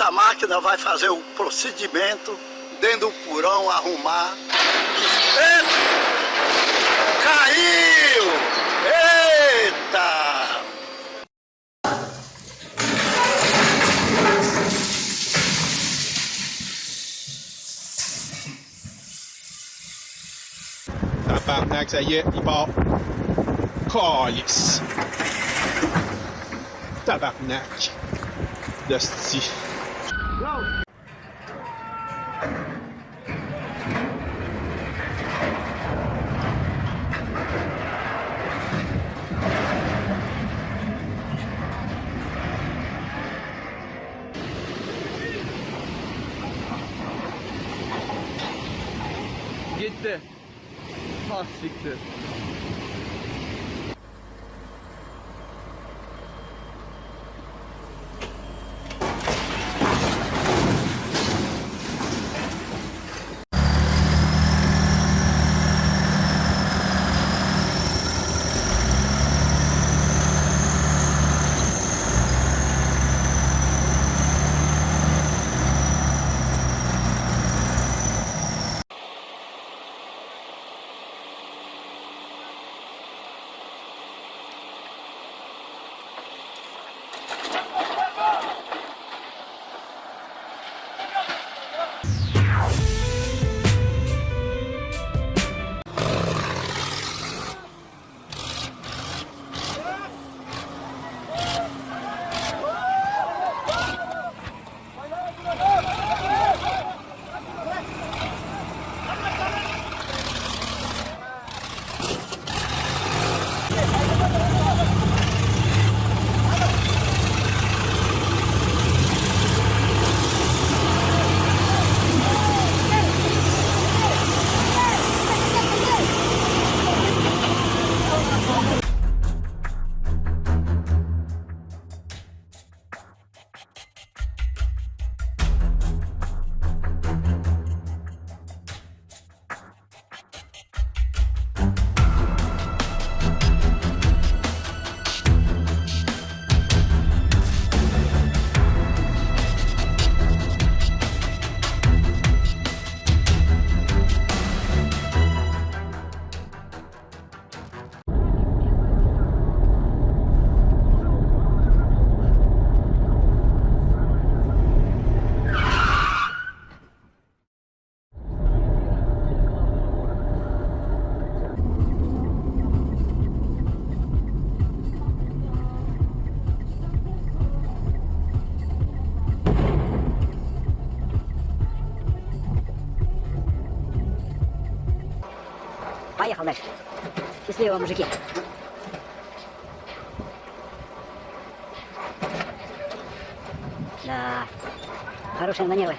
Essa máquina vai fazer o procedimento dentro do porão, arrumar. Eita! Caiu! Eita! Tabarnak, ça y est, il part. Calice. Tabarnak. D'hostie. Gitti. Ah siktir. Поехал дальше. Счастливого, мужики. Да, хорошие манеры.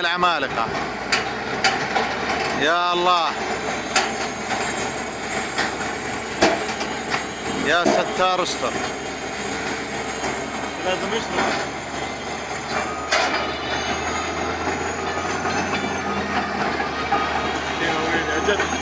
هاي العمالقة يا الله. يا ستار أستر. لازم يشرب جد